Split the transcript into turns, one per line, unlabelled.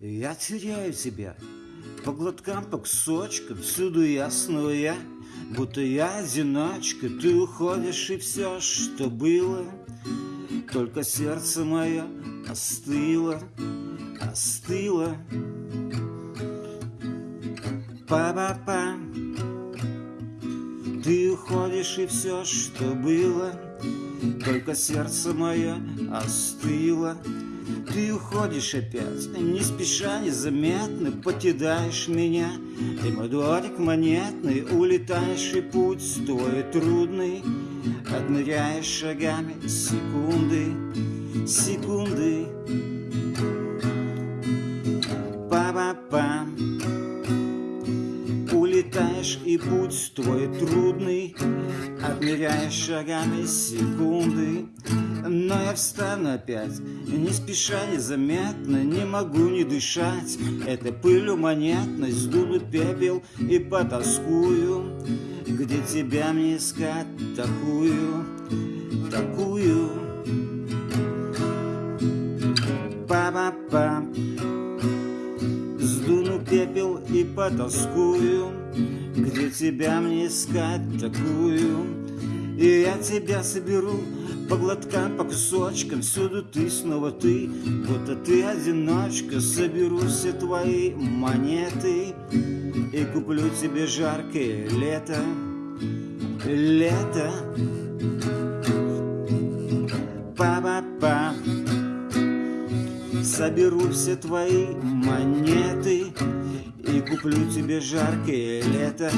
Я теряю тебя. По глоткам, по кусочкам Всюду ясного я Будто я одиночка. Ты уходишь и все, что было Только сердце мое остыло Остыло. Па-па-па. Ты уходишь и все, что было Только сердце мое остыло ты уходишь опять, не спеша, незаметно Покидаешь меня, и мой дворик монетный Улетаешь, и путь твой трудный. Отмеряешь шагами секунды, секунды. Па-па-па Улетаешь, и путь твой трудный. Отмеряешь шагами секунды но я встану опять, не спеша, незаметно Не могу не дышать, это пылью монетной Сдуну пепел и потаскую. Где тебя мне искать такую, такую? Па-па-па. Сдуну пепел и потаскую. Где тебя мне искать такую и я тебя соберу по глоткам, по кусочкам. Всюду ты, снова ты, будто ты одиночка Соберу все твои монеты. И куплю тебе жаркое лето. Лето. Па-па-па. Соберу все твои монеты. И куплю тебе жаркое лето